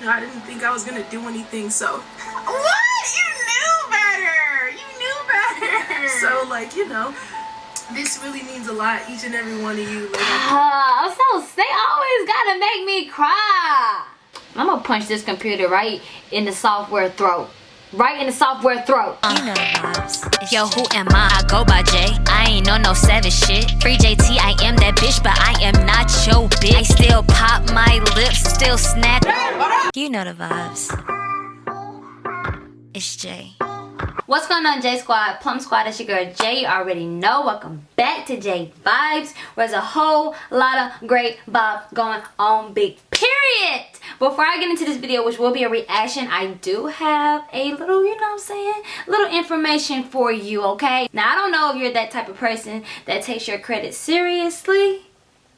you know, I didn't think I was gonna do anything, so. What? You knew better. You knew better. So, like, you know, this really means a lot, each and every one of you. Like, Uh, I'm so they always gotta make me cry. I'm gonna punch this computer right in the software throat. Right in the software throat. You know the vibes. Yo, who am I? I go by J. I ain't on no savage shit. Free JT, I am that bitch, but I am not your bitch. I still pop my lips, still snap. You know the vibes. It's Jay. What's going on, J Squad? Plum Squad, it's your girl Jay. You already know. Welcome back to J Vibes, where there's a whole lot of great vibes going on, big period. Before I get into this video, which will be a reaction, I do have a little, you know what I'm saying, little information for you, okay? Now, I don't know if you're that type of person that takes your credit seriously,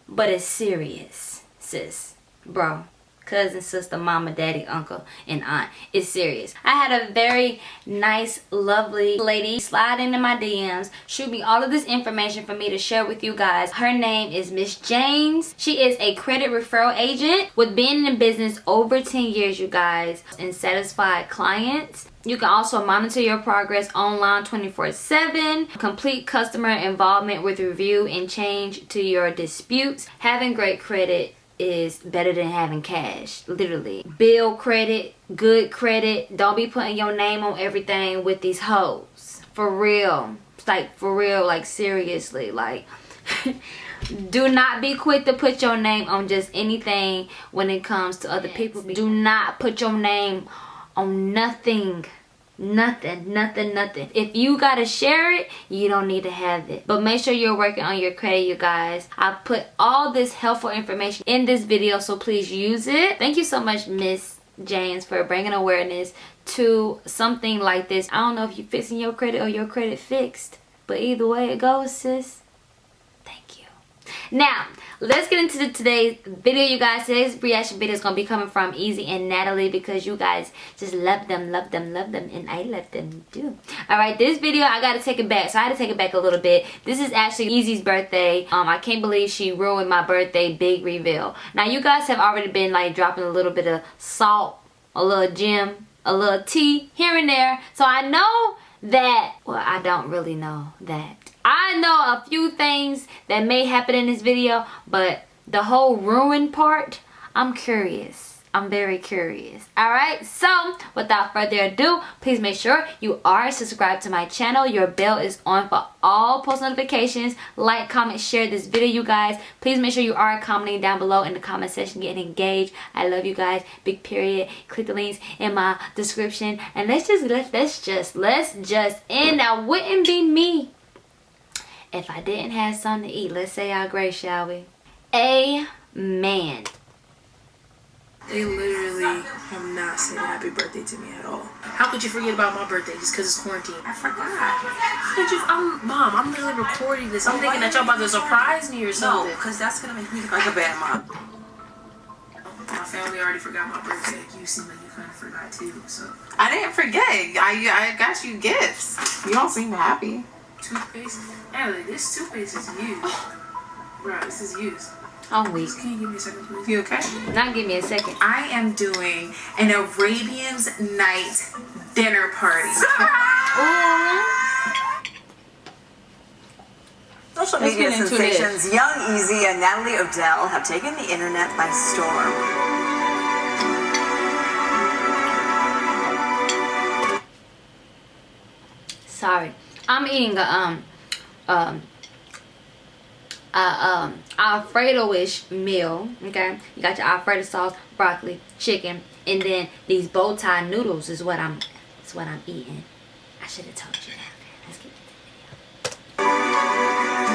but it's serious, sis, bro cousin, sister, mama, daddy, uncle, and aunt. It's serious. I had a very nice, lovely lady slide into my DMs, shoot me all of this information for me to share with you guys. Her name is Miss James. She is a credit referral agent with being in business over 10 years, you guys, and satisfied clients. You can also monitor your progress online 24-7, complete customer involvement with review and change to your disputes, having great credit, is better than having cash literally. Bill credit good credit don't be putting your name on everything with these hoes. For real. Like for real like seriously like do not be quick to put your name on just anything when it comes to other people. Do not put your name on nothing nothing nothing nothing. If you gotta share it you don't need to have it. But make sure you're working on your credit you guys. I put all this helpful information in this video so please use it. Thank you so much miss james for bringing awareness to something like this. I don't know if you're fixing your credit or your credit fixed but either way it goes sis thank you. Now let's get into today's video you guys. Today's reaction video is gonna be coming from easy and natalie because you guys just love them love them love them and i love them too. All right this video i gotta take it back so i had to take it back a little bit. This is actually easy's birthday. Um i can't believe she ruined my birthday big reveal. Now you guys have already been like dropping a little bit of salt a little gem a little tea here and there. So i know that well i don't really know that I know a few things that may happen in this video, but the whole ruin part, I'm curious. I'm very curious. Alright, so without further ado, please make sure you are subscribed to my channel. Your bell is on for all post notifications. Like, comment, share this video, you guys. Please make sure you are commenting down below in the comment section, getting engaged. I love you guys. Big period. Click the links in my description. And let's just, let's, let's just, let's just end. That wouldn't be me if I didn't have something to eat. Let's say our grace, shall we? Amen. They literally have not said happy birthday to me at all. How could you forget about my birthday just because it's quarantine? I forgot. How could you? I'm, Mom, I'm literally recording this. I'm thinking that y'all about to surprise me or No, something. because that's going to make me look like a bad mom. My family already forgot my birthday. You seem like you kind of forgot too. So, I didn't forget. I, I got you gifts. You don't seem happy. Toothpaste. Natalie, this toothpaste is used. Oh. Bro, this is used. I'm weak. Can you give me a second, please? You okay? Now give me a second. I am doing an Arabian's night dinner party. Social Let's media get into sensations Young Easy and Natalie Odell have taken the internet by storm. Sorry. I'm eating a um um a um alfredo-ish meal okay? You got your alfredo sauce broccoli chicken and then these bow tie noodles is what i'm is what i'm eating. I should have told you that. Let's get into the video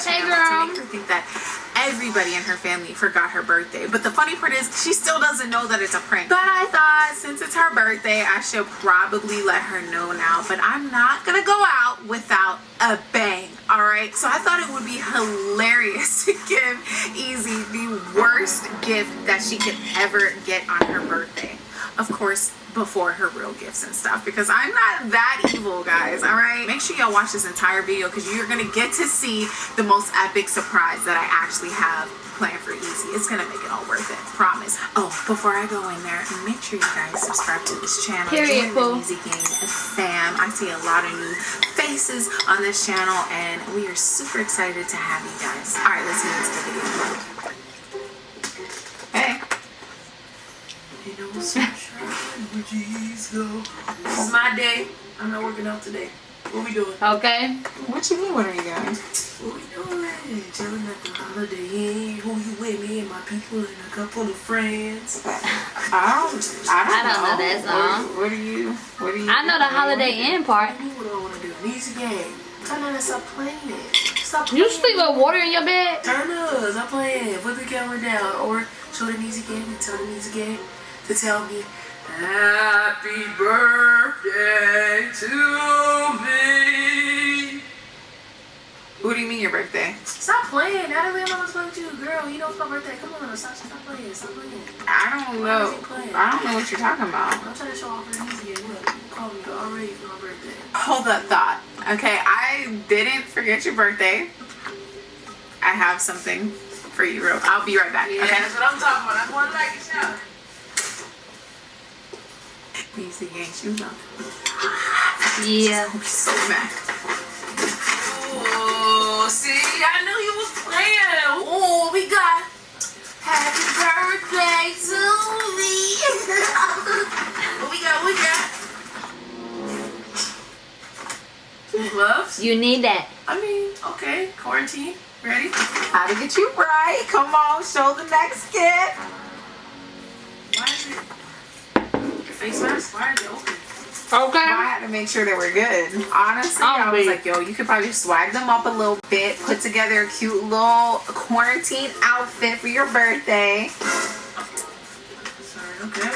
birthday, girl. To make her think that everybody in her family forgot her birthday. But the funny part is, she still doesn't know that it's a prank. But I thought since it's her birthday, I should probably let her know now. But I'm not gonna go out without a bang, alright? So I thought it would be hilarious to give Easy the worst gift that she could ever get on her birthday. Of course, before her real gifts and stuff because I'm not that evil guys all right? Make sure y'all watch this entire video because you're gonna get to see the most epic surprise that I actually have planned for easy. It's gonna make it all worth it promise. Oh before I go in there make sure you guys subscribe to this channel. Period, Join the Gang. Fam I see a lot of new faces on this channel and we are super excited to have you guys. All right let's get into the video This is my day. I'm not working out today. What we doing? Okay. what you mean what are you doing What we doing? Chilling at the Holiday Inn. Who you with? Me and my people and a couple of friends. I don't. I don't, I don't know that song. What, what are you? What are you? I know the Holiday Inn part. What do you what do I want to do? An easy game. Turn on and stop playing it. Stop You playing sleep with water in your bed? Turn us, I'm playing. Put the camera down. Or show the music game and tell the music game to tell me Happy birthday to me. Who do you mean your birthday? Stop playing. Natalie, I'm not supposed to girl. You know it's my birthday. Come on, stop, stop playing. Stop playing. I don't know. I don't know what you're talking about. I'm trying to show off the music game. Look, you called me already for my birthday. Hold that thought. Okay, I didn't forget your birthday. I have something for you, real. I'll be right back. Yeah, Okay. that's what I'm talking about. That's one like it now. Easy gang shoes on. Yeah. I'll so mad. Oh, see, I knew you was playing. Oh, we got? Happy birthday to me. we got? We got? Gloves? You need that. I mean, okay, quarantine. Ready? How to get you right? Come on, show the next gift. Why is it? Your face mask? Why is it open? Okay. I had to make sure they were good. Honestly, I'll I was be- like, yo, you could probably swag them up a little bit, put together a cute little quarantine outfit for your birthday. Sorry, okay.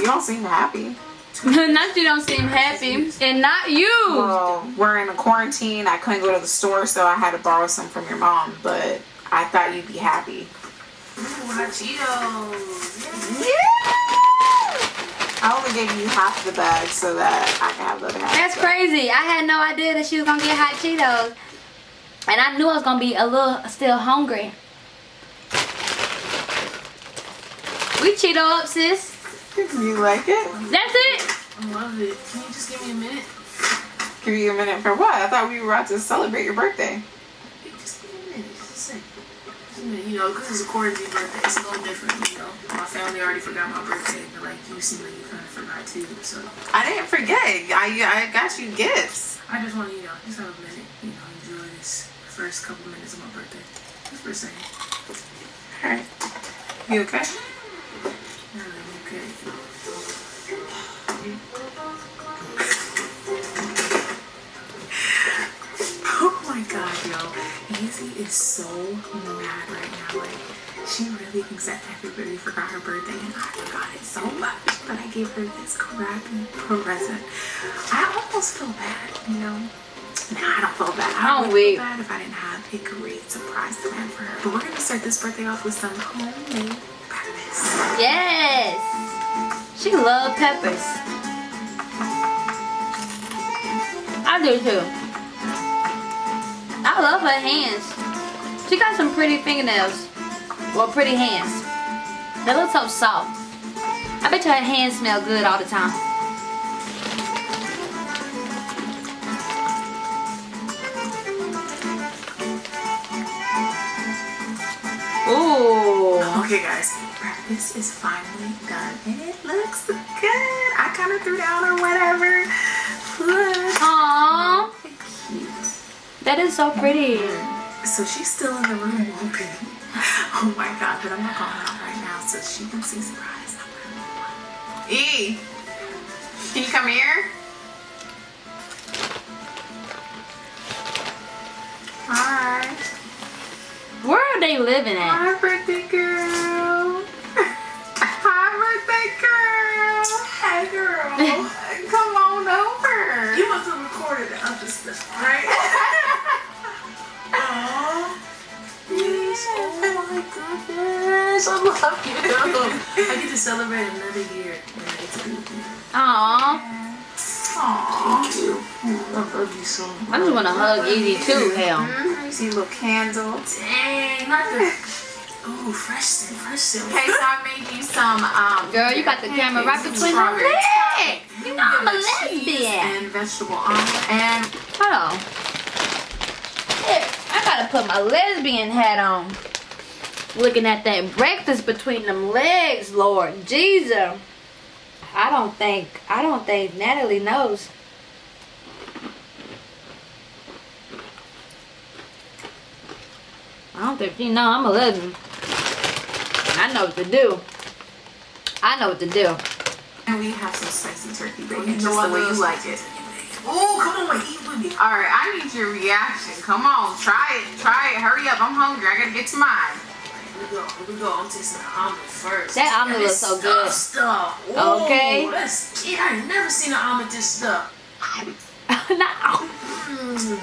You don't seem happy. not you don't seem happy. And not you. Well, we're in a quarantine. I couldn't go to the store, so I had to borrow some from your mom, but I thought you'd be happy. Ooh, hot Cheetos. Yeah! I only gave you half the bag so that I can have the other half. That's crazy. I had no idea that she was gonna get hot Cheetos. And I knew I was gonna be a little still hungry. We Cheeto up, sis. You like it? That's it. I love it. Can you just give me a minute? Give you a minute for what? I thought we were about to celebrate your birthday. Hey, Just give me a minute. Just a second. Just a minute. You know, because it's a quarantine birthday, it's a little different, you know. My family already forgot my birthday, but like you seem like you kind of forgot too. So I didn't forget. I I got you gifts. I just want to, you know, just have a minute, you know, enjoy this first couple minutes of my birthday. Just for a second. Alright. You okay? I'm okay. Oh my god, yo. Easy is so she really thinks that everybody forgot her birthday, and I forgot it so much. But I gave her this crappy present. I almost feel bad, you know? Nah, I don't feel bad. I Oh, would wait. feel bad if I didn't have a great surprise plan for her. But we're gonna start this birthday off with some homemade peppers. Yes. She loves peppers. I do too. I love her hands. She got some pretty fingernails. Well, pretty hands. They look so soft. I bet your hands smell good all the time. Ooh. Okay, guys, breakfast is finally done, and it looks good. I kind of threw down or whatever. Look. Aww. Cute. That is so pretty. So she's still in the room. Oh my god, but I'm not going out right now so she can see surprise. E! Can you come here? Hi. Where are they living at? Hi, birthday girl. Hi, birthday girl. Hey, girl. Come on over. you must have recorded the other stuff, right? Oh my goodness. I love you. I get to celebrate another year and I get to be with you. Aw. Aww. Thank you. I love you so much. I just want to hug Easy too, hell. Mm-hmm. You see a little candle. Dang, not the. Ooh, fresh scent, fresh scent. Okay, so I made you some um Girl, you got the camera right pancakes, between my legs. You know I'm a lesbian. And vegetable omelet. And Hold on. Here, I gotta put my lesbian hat on. Looking at that breakfast between them legs, Lord Jesus. I don't think, I don't think Natalie knows. I don't think she know I'm a lesbian. I know what to do. I know what to do. and we have some spicy turkey bacon, know just the way you like it. Oh, come on, eat with me. All right, I need your reaction. Come on, try it, try it. Hurry up, I'm hungry. I gotta get to mine. Here we go. Here we go. I'm tasting the omelet first. That omelet And looks this so good. Stuff. Ooh, Okay. Let's eat. I ain't never seen an omelet this stuff. no. Mm.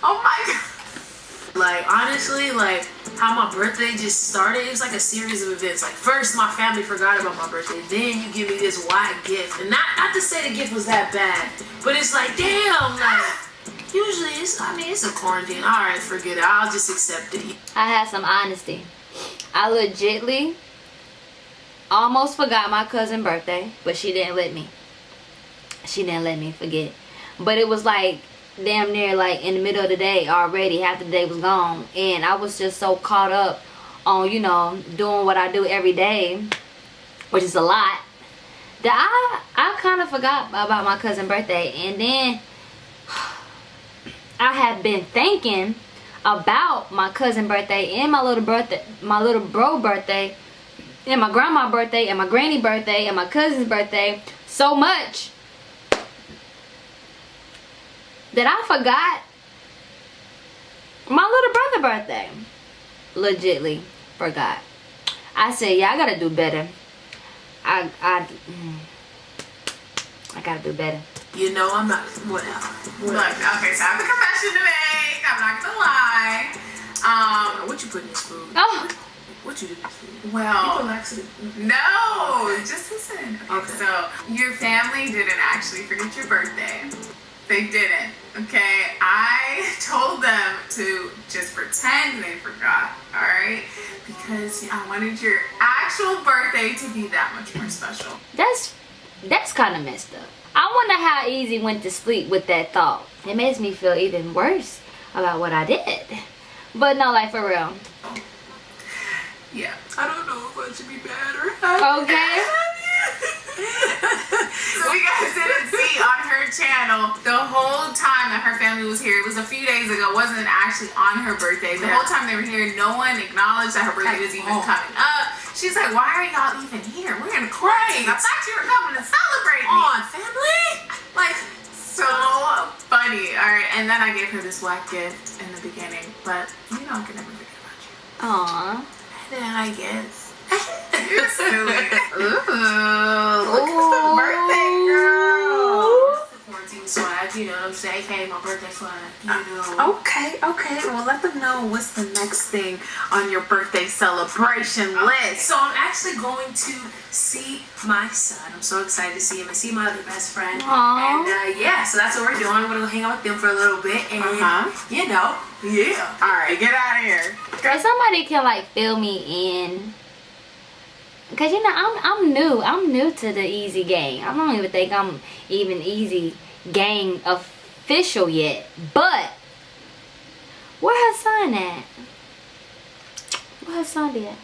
Oh my god. Like honestly, like how my birthday just started. It was like a series of events. Like first, my family forgot about my birthday. Then you give me this wide gift, and not not to say the gift was that bad, but it's like damn, like usually it's. I mean, it's a quarantine. All right, forget it. I'll just accept it. I had some honesty. I legitly almost forgot my cousin's birthday, but she didn't let me. She didn't let me forget. But it was like damn near like in the middle of the day already. Half the day was gone. And I was just so caught up on, you know, doing what I do every day, which is a lot, that I, I kind of forgot about my cousin's birthday. And then I had been thinking about my cousin birthday and my little birthday, my little bro birthday, and my grandma birthday and my granny birthday and my cousin's birthday so much that I forgot my little brother birthday. Legitly forgot. I said, yeah, I gotta do better. I I mm, I gotta do better. You know, I'm not. Whatever. Look, okay, so I have a confession to make. I'm not gonna lie. Um, What you put in this food? Oh, What you do this food? You well, no, just listen. Okay, Okay. so your family didn't actually forget your birthday. They didn't. Okay, I told them to just pretend they forgot. All right, because I wanted your actual birthday to be that much more special. that's that's kind of messed up. I wonder how Easy went to sleep with that thought. It makes me feel even worse about what I did. But no, like for real. Oh. Yeah. I don't know if I should be mad or happy. Okay. So you guys didn't see on her channel the whole time that her family was here. It was a few days ago. It wasn't actually on her birthday. The whole time they were here, no one acknowledged that her birthday was even coming up. She's like, "Why are y'all even here? We're in quarantine. I thought you were coming to celebrate me." on, family. Like so funny. All right, and then I gave her this black gift in the beginning, but you know I can never forget about you. Aw. And then I guess. You're silly. Ooh, look at the birthday girl. Quarantine swag, you know what I'm saying? Hey, my birthday swag, you know. Okay, okay. Well, let them know what's the next thing on your birthday celebration list. So I'm actually going to see my son. I'm so excited to see him and see my other best friend. Aw. And uh, yeah, so that's what we're doing. We're gonna go hang out with them for a little bit, and Uh-huh. you know, yeah. All right, get out of here. If somebody can like fill me in. Cause you know I'm I'm new. I'm new to the easy gang. I don't even think I'm even easy gang official yet. But where her son at? Where her son at?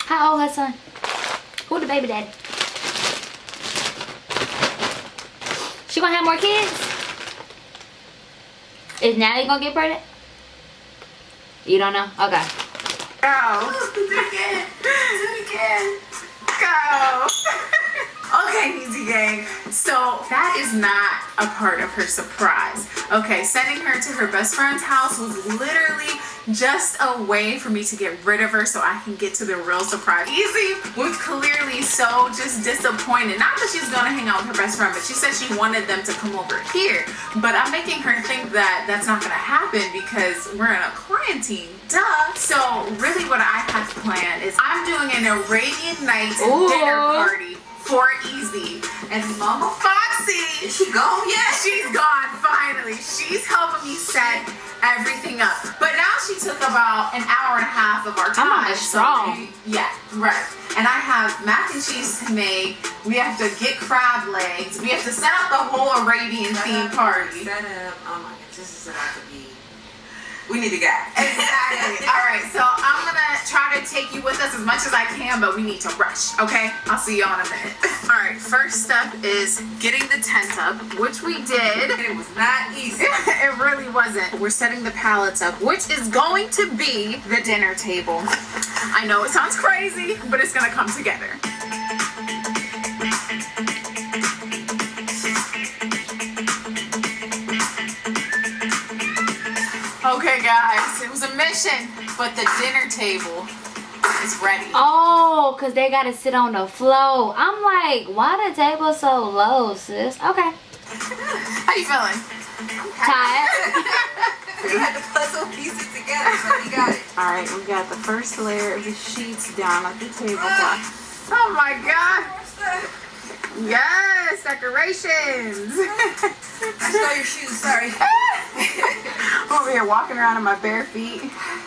How old her son? Who the baby daddy? She gonna have more kids? Is Natalie gonna get pregnant? You don't know? Okay. Go. Go. Okay, Easy Gang. So that is not a part of her surprise. Okay, sending her to her best friend's house was literally just a way for me to get rid of her so I can get to the real surprise. Easy was clearly so just disappointed. Not that she's gonna hang out with her best friend, but she said she wanted them to come over here. But I'm making her think that that's not gonna happen because we're in a quarantine. Duh. So really what I have planned is I'm doing an Arabian Nights Ooh. dinner party for Easy. And Mama Foxy Is she gone yet? She's gone finally. She's helping me set everything up. But now she took about an hour and a half of our time. I'm almost so strong. we- yeah, right. And I have mac and cheese to make. We have to get crab legs. We have to set up the whole Arabian themed party. Set up. Oh my gosh, this is about to be. We need a guy. Exactly. All right, so I'm gonna try to take you with us as much as I can, but we need to rush. Okay? I'll see you all in a minute. All right. First step is getting the tent up, which we did. And it was not easy. it really wasn't. We're setting the pallets up, which is going to be the dinner table. I know it sounds crazy, but it's gonna come together. Okay, guys, it was a mission, but the dinner table is ready. Oh, cause they gotta sit on the floor. I'm like, why the table so low, sis? Okay. How you feeling? Tired. we had to puzzle pieces together, but we got it. All right, we got the first layer of the sheets down at the tablecloth. Oh my god! Yes, decorations. I saw your shoes. Sorry. Over here walking around in my bare feet.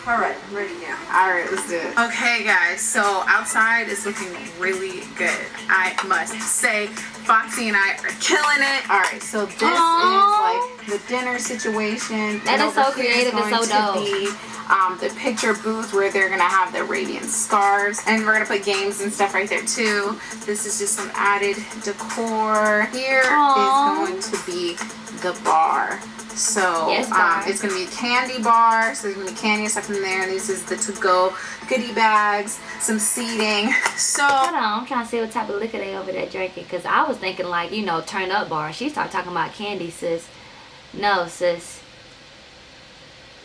All right, I'm ready now. All right, let's do it. Okay, guys. So outside is looking really good. I must say, Foxy and I are killing it. All right, so this Aw. is like the dinner situation. That And is so over here is creative and so to be, um, the picture booth where they're gonna have the radiant scarves, and we're gonna put games and stuff right there too. This is just some added decor. Here is Aw. going to be the bar. So Yes, um, it's gonna be a candy bar. So there's gonna be candy and stuff in there. And this is the to-go goodie bags, some seating. So Hold on, I'm trying to see what type of liquor they over there drinking. Cause I was thinking like, you know, turn up bar. She started talking about candy, sis. No, sis.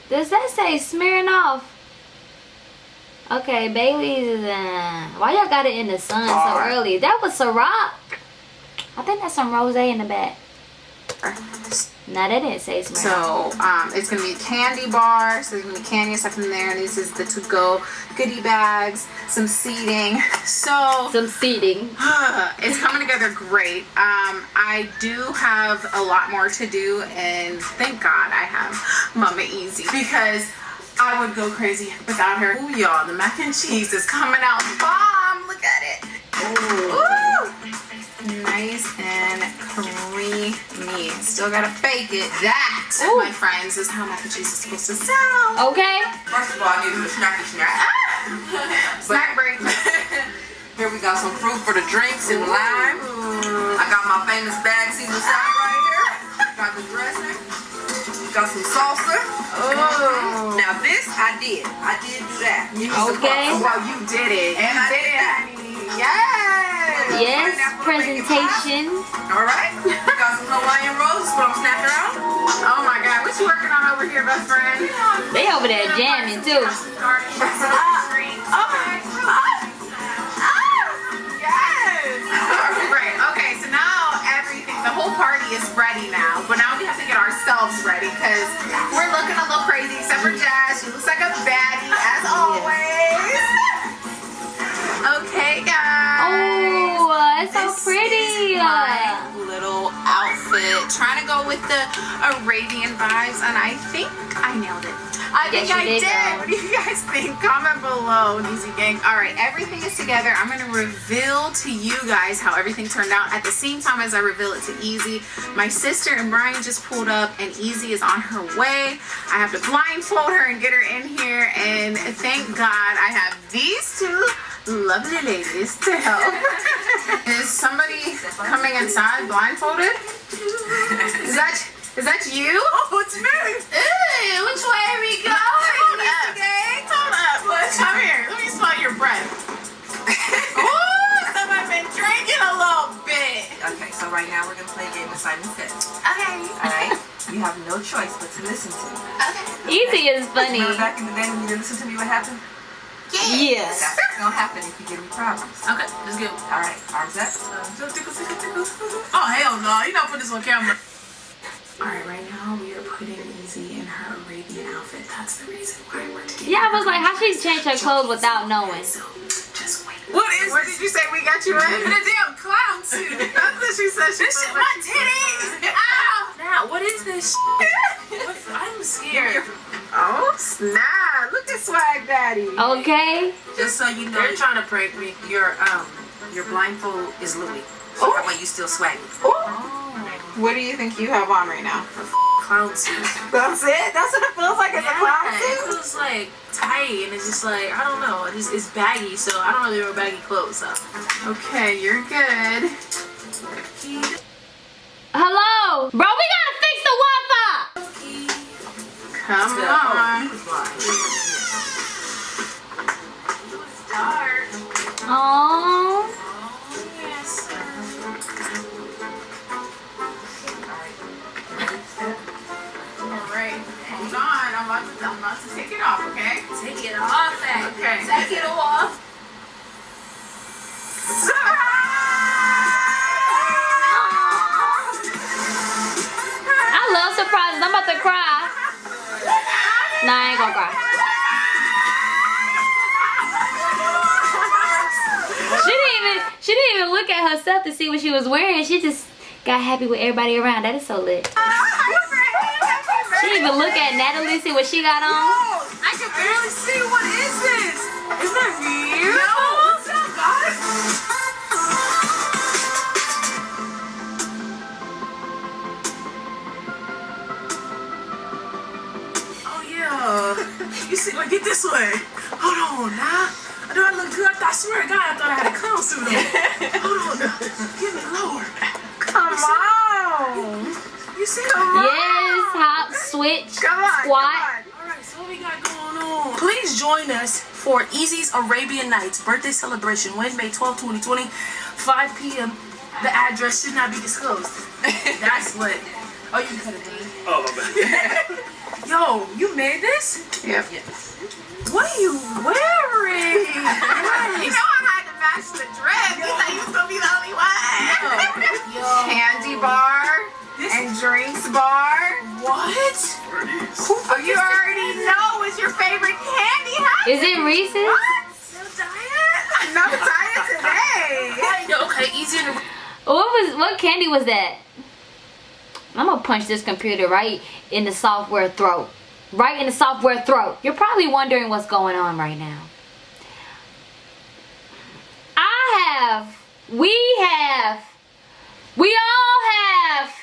Does that say smearing off? Okay, Bailey's is uh, why y'all got it in the sun so early? That was Ciroc. I think that's some rose in the back. No, they didn't say Smirnoff. So um, it's gonna be a candy bar. So there's gonna be candy and stuff in there. And this is the to-go goodie bags, some seating. So some seating. it's coming together great. Um, I do have a lot more to do, and thank God I have Mama Easy because I would go crazy without her. Ooh, y'all, the mac and cheese is coming out bomb. Look at it. Ooh. Nice and creamy. Still gotta bake it. That, Ooh. my friends, is how mac and cheese is supposed to sound. Okay. First of all, I need a snacky snack. Ah! Snack break. Here we got some fruit for the drinks and the lime. I got my famous bag seasoned salad right ah! here. Got the dressing. Got some salsa. Oh. Now this I did. I did do that. You Okay. sauce. Well, you did it. And you I did did it, that. honey. Yes. Yes, presentation. All right. Got some Hawaiian rolls. What I'm. Oh my God, what you working on over here, best friend? They over there jamming too. Uh, yes. Great. Okay, so now everything, the whole party is ready now. But now we have to get ourselves ready because we're looking a little crazy except for Jazz. She looks like a baddie as always. It's so pretty. my little outfit. Trying to go with the Arabian vibes, and I think I nailed it. I Yes, think I did, did. What do you guys think? Comment below, Easy Gang. All right, everything is together. I'm gonna reveal to you guys how everything turned out at the same time as I reveal it to Easy. My sister and Brian just pulled up, and Easy is on her way. I have to blindfold her and get her in here, and thank God I have these two lovely ladies to help. is somebody coming inside blindfolded? Is that is that you? Oh, it's me. Ooh, which way are we going? Hold up. Hold up. Come here. Let me smell your breath. Ooh, some have been drinking a little bit. Okay, so right now we're gonna play a game of Simon Says. Okay. Alright? you have no choice but to listen to me. Okay. Easy is funny. Remember back in the day when you didn't listen to me, what happened? Yes. That's gonna happen if you give me problems. Okay, let's go. Alright, arms up. Oh hell no! You not put this on camera. Alright, right now we are putting Easy in her Arabian outfit. That's the reason why we're together. Yeah, I was like, how she changed her clothes without knowing? So just wait. What is What this? did you say we got you in? The damn clown suit. That's what she said. She This shit, my titties. Ow! Now, what is this? What? I'm scared. Oh snap! Look at Swag Daddy. Okay. Just so you know, They're trying to prank me. your um your blindfold is Louis. So Oh. that way you still swaggy. What do you think you have on right now? Clown suit. That's it. That's what it feels like. It's a clown Yeah, it feels like tight and it's just like I don't know. It's, it's baggy, so I don't know they were baggy clothes. So. Okay, you're good. Hello, bro. We gotta fix the Wi-Fi. Come Yeah. on. Oh. About to. I'm about to take it off. Okay. Take it off, eh? Okay. Take it off. I love surprises. I'm about to cry. Nah, I ain't gonna cry. She didn't even she didn't even look at herself to see what she was wearing. She just got happy with everybody around. That is so lit. Didn't even look at Natalie, see what she got on. I can barely see. What is this? Is that you? No. What's up, guys? Oh yeah. You see, like get this way. Hold on, now. Do I look good? I, thought, I swear to God, I thought I had a clown suit on. Hold on, now. Get me lower. Come on. You see? Yes, hop, switch, Come on. squat. Come Alright, so what we got going on? Please join us for Easy's Arabian Nights birthday celebration Wednesday, 12, 2020, 5 p.m. The address should not be disclosed. That's what. Oh, you can cut it. Oh, my bad. Yo, you made this? on. Yep. What are you wearing? You know I had to match the dress. You thought you was gonna be the only one. Yo, Candy bar and drinks bar. what? What are? Oh, you already know what's your favorite candy, huh? Is it Reese's? What? No diet? No diet today. Yo, okay, easy to. What was what candy was that? I'm gonna punch this computer right in the software throat. Right in the software throat. You're probably wondering what's going on right now. I have, we have, we all have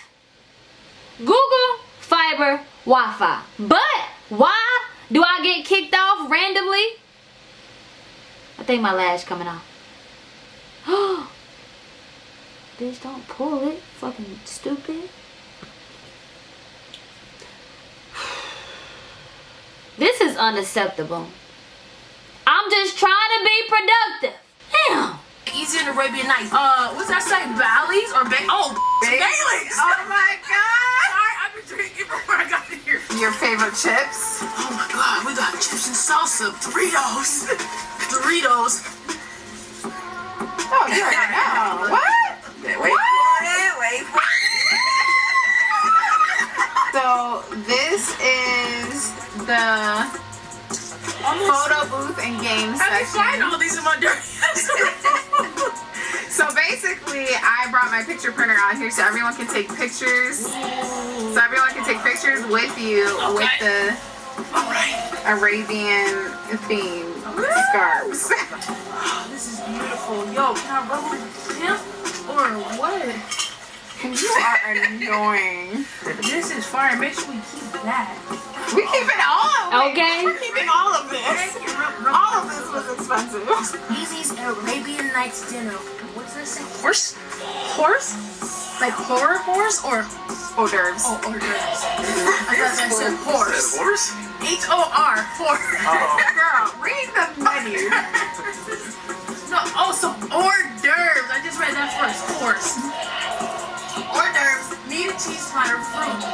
Google Fiber Wi-Fi. But why do I get kicked off randomly? I think my lash coming off. Bitch, don't pull it. Fucking stupid. This is unacceptable. I'm just trying to be productive. Damn. Easy in Arabian Nights. Uh, what's that say? Bally's or ba- Oh, Bailey's. Oh my god. Sorry, I've been drinking before I got here. Your favorite chips? Oh my god, we got chips and salsa, Doritos, Doritos. Oh, you already know. What? Wait for it, wait for it. So this is the photo booth and game I can find section. all these in my dirty basically, I brought my picture printer out here so everyone can take pictures. So everyone can take pictures with you with the Alright. Arabian theme scarves. Oh, this is beautiful. Yo, can I rub with him? Or what? You are annoying. This is fire. Make sure we keep that. We keep it all of it. Okay. We're keeping all of this. All of this was expensive. Easy's Arabian Nights dinner. What's this say? Horse? Horse? Like horror horse or Hors d'oeuvres. oh hors d'oeuvres? I thought that said Is that horse. horse? H O R horse. Oh. Girl, read the menu. No, oh, some hors d'oeuvres. I just read that first Horse. Hors d'oeuvres, meat and cheese platter, fruit.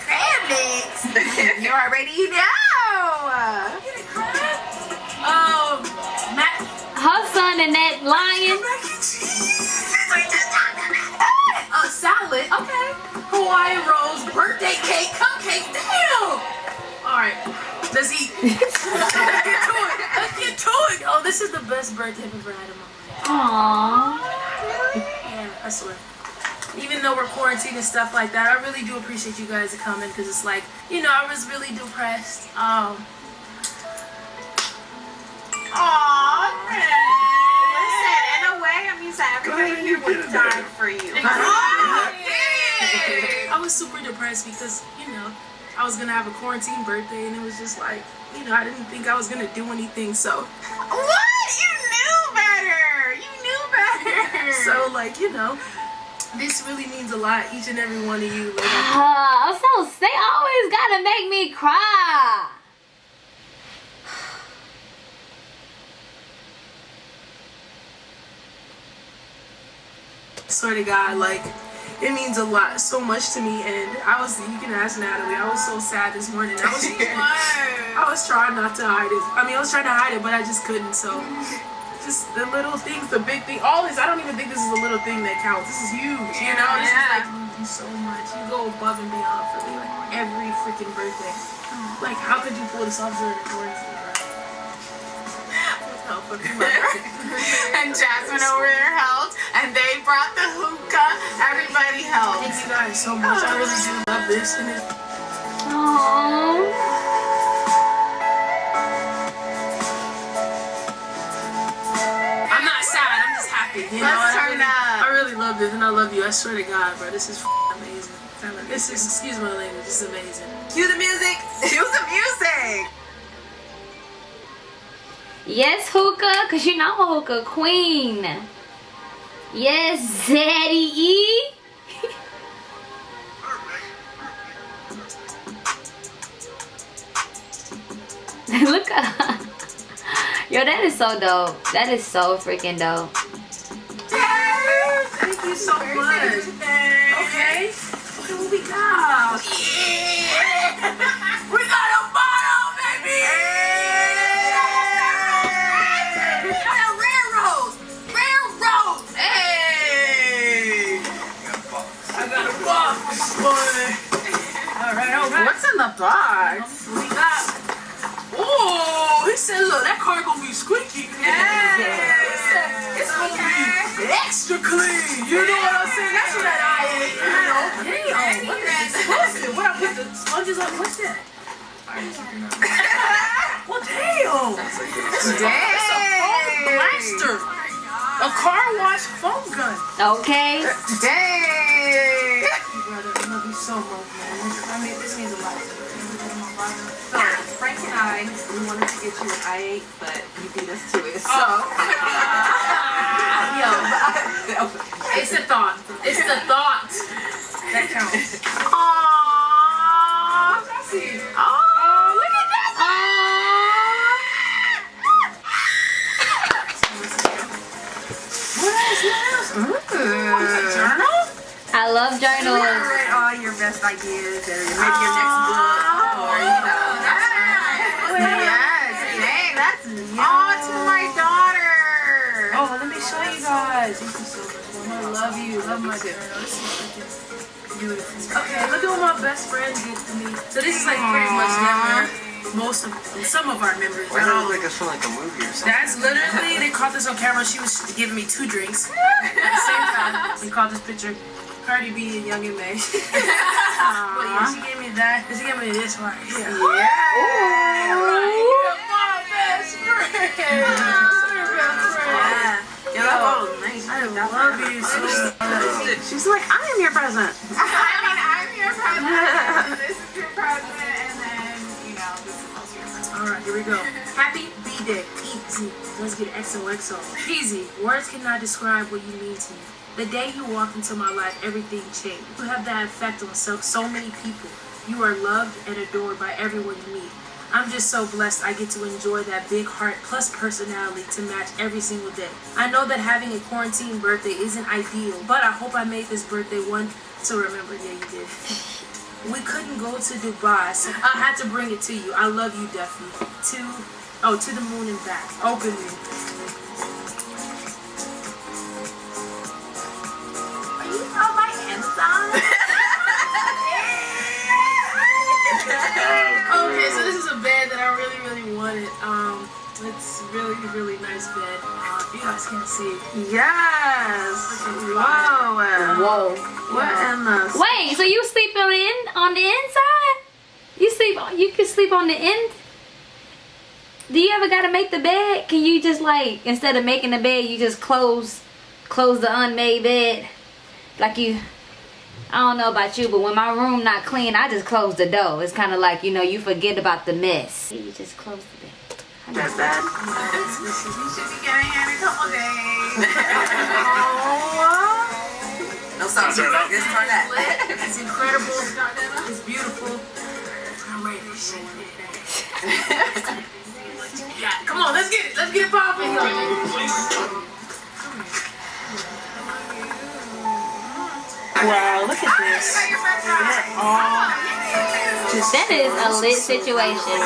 Crab mix. you already know. Her and that lion. A salad. Okay. Hawaiian rolls, birthday cake, cupcake. Damn. All right. Let's eat. Let's get to it. Let's get to it. Oh, this is the best birthday I've ever had in my life. Aww. Yeah, I swear. Even though we're quarantined and stuff like that, I really do appreciate you guys coming because it's like, you know, I was really depressed. Um, Aw, Listen, in a way, it means that everybody here would die for you. I was super depressed because, you know, I was gonna have a quarantine birthday and it was just like, you know, I didn't think I was gonna do anything. So, What? You knew better. You knew better. so like, you know, this really means a lot. Each and every one of you. Like, Uh, I'm so they always gotta make me cry. Swear to God, like it means a lot, so much to me. And I was, you can ask Natalie, I was so sad this morning. I was, I was trying not to hide it. I mean, I was trying to hide it, but I just couldn't. So, just the little things, the big thing, all this. I don't even think this is a little thing that counts. This is huge, you know. This is like you do so much. You go above and beyond for me, like every freaking birthday. Like, how could you pull this off during quarantine, and Jasmine over there helped, and they brought the hookah. Everybody helped. Thank you guys so much. I really do love this. And it, Aww. I'm not sad. I'm just happy. You know, Let's I turn really, up. I really love this, and I love you. I swear to God, bro, this is amazing. This is, excuse my language, this is amazing. Cue the music. Cue the music. Yes, hookah, cause you know I'm a hookah queen. Yes, Zaddy E. Look up. Yo, that is so dope. That is so freaking dope. Thank you so much. Okay. Okay, what we got? we in the box? We got. Oh, he said, look, that car gonna be squeaky. Yeah. It's gonna be extra clean. You know what I'm saying? That's what that eye is. You know? Damn, look at this explosive. What I put the sponges on? What's that? well, damn. Dang. It's a foam blaster. A car wash foam gun. Okay. Brother. I love you so much, man. I mean, this means a lot to me. So Frank and I, we wanted to get you an i8, but you beat us to it. So. Oh. Yo, it's the thought. It's the thought that counts. Aww. Oh, love journals. Write all your best ideas or maybe your next book or, you know. Yes. Dang, that's oh, to my daughter. Oh, let me show you guys. You so much. Mom. I love you. Love my journal. This is freaking beautiful. Okay, look at what my best friend did to me. So this is like pretty much them. Most of some of our members. Why not does all it of like a feel like a movie or something? That's literally, they caught this on camera. She was giving me two drinks at the same time. We caught this picture. Cardi B and Young and May. but yeah, she gave me that. She gave me this right here. Yeah. Right here, my best friend. Her best friend. Yeah, that bottle is nice. I love you so much. She's like, I am your present. Let's get XOXO. Easy. Words cannot describe what you mean to me. The day you walked into my life, everything changed. You have that effect on so, so many people. You are loved and adored by everyone you meet. I'm just so blessed I get to enjoy that big heart plus personality to match every single day. I know that having a quarantine birthday isn't ideal, but I hope I made this birthday one to remember. Yeah, you did. We couldn't go to Dubai, so I had to bring it to you. I love you, Duffy. To, oh, to the moon and back. Openly. Are you on my Amazon? Okay, so this is a bed that I really, really wanted. Um, it's really, really nice bed. Uh, you guys can't see it. Yes. Whoa. Whoa. What in the? Wait, so you sleep on in, on the inside? You sleep you can sleep on the end? Do you ever gotta make the bed? Can you just like instead of making the bed you just close close the unmade bed? Like you I don't know about you, but when my room not clean, I just close the door. It's kind of like, you know, you forget about the mess. You just close the bed. That's bad. you should be getting here in a couple days. No stop. Turn up. Just turn that. It's incredible. It's beautiful. I'm ready to shake it. Yeah, come on, let's get it. Let's get it popping. Wow, look at this. That is a lit situation.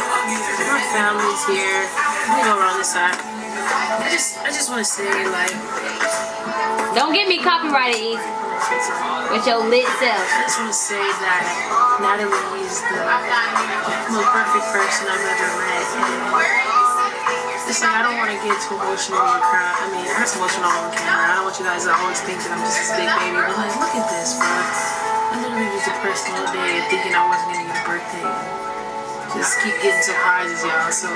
My family's here. Let me go around this side. I just, I just want to say, like, Don't get me copyrighted easy with your lit self. I just want to say that Natalie is the most perfect person I've ever met. Want to get too emotional and cry. I mean, I'm emotional on camera. I don't want you guys to always think that I'm just this big baby. But like, look at this, bro. I literally was depressed all day thinking I wasn't gonna get a birthday. Just keep getting surprises, y'all. So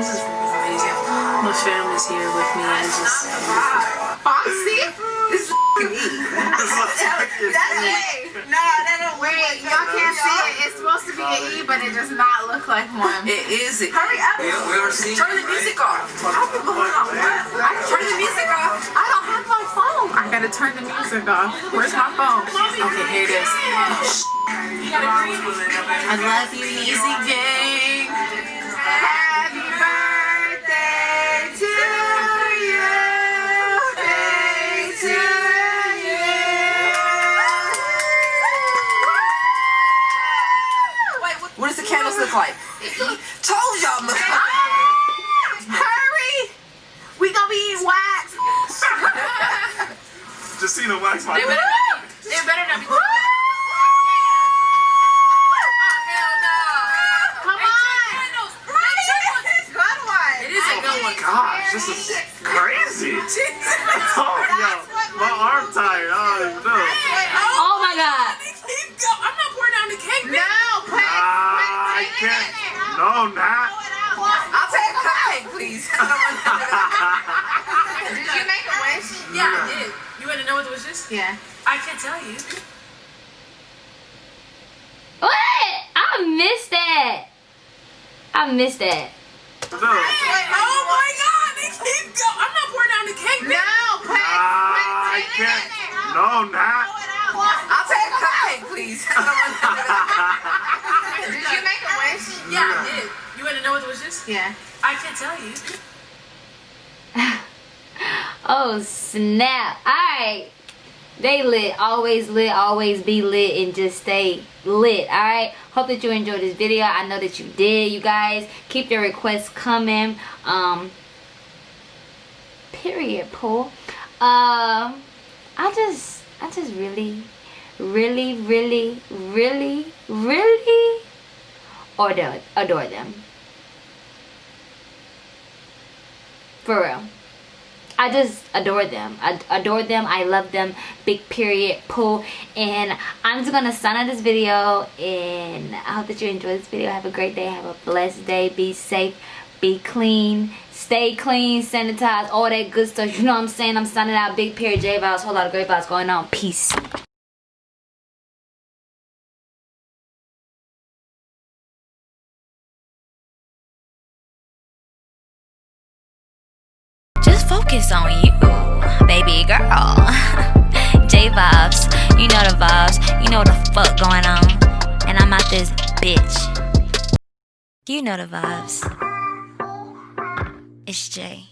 this is freaking amazing. My family's here with me. It's just beautiful. Oh, Foxy? This is me. That's me. No, that don't Wait, y'all can't see it. It's supposed to be an E, but it does not look like one. It is. It. Hurry up. We, we are seeing Turn the music off. Turn the music off. I don't have my phone. I gotta turn the music off. Where's my phone? Okay, here it is. I love you, Easy Gang. The candles look like? Told y'all, look. Ah! Hurry! We gonna be eating wax. just seen a wax my They better not be. They better not be. Ah! Ah, Come on! Good. It is a oh good one. Gosh, this is crazy. Oh, yo, my arm tired. I don't even know. Oh my god. Keep go. I'm not pouring down the cake. No, put, Ah, I put, can't. No, not. I'll take a cupcake, please. I don't want to- Did you make a wish? Yeah, I did. You want to know what the wish is? Yeah. I can't tell you. What? I missed that. I missed that. No. Oh my God! They keep go. I'm not pouring down the cake. No, put, Ah, I can't. No, not. I'll take a cupcake, please. I don't want to- Did you make a wish? Yeah, I did. You want to know what the wish is? Yeah. I can't tell you. Oh snap. Alright. They lit. Always lit. Always be lit and just stay lit. Alright. Hope that you enjoyed this video. I know that you did, you guys. Keep your requests coming. Um period, Paul. Um I just I just really, really, really, really, really adore, adore them. For real. I just adore them. I adore them. I love them. Big period. Pooh. And I'm just gonna sign out this video. And I hope that you enjoy this video. Have a great day. Have a blessed day. Be safe. Be clean. Stay clean. Sanitize. All that good stuff. You know what I'm saying? I'm signing out. Big period. J vibes. Whole lot of great vibes going on. Peace. You know the vibes. It's Jay.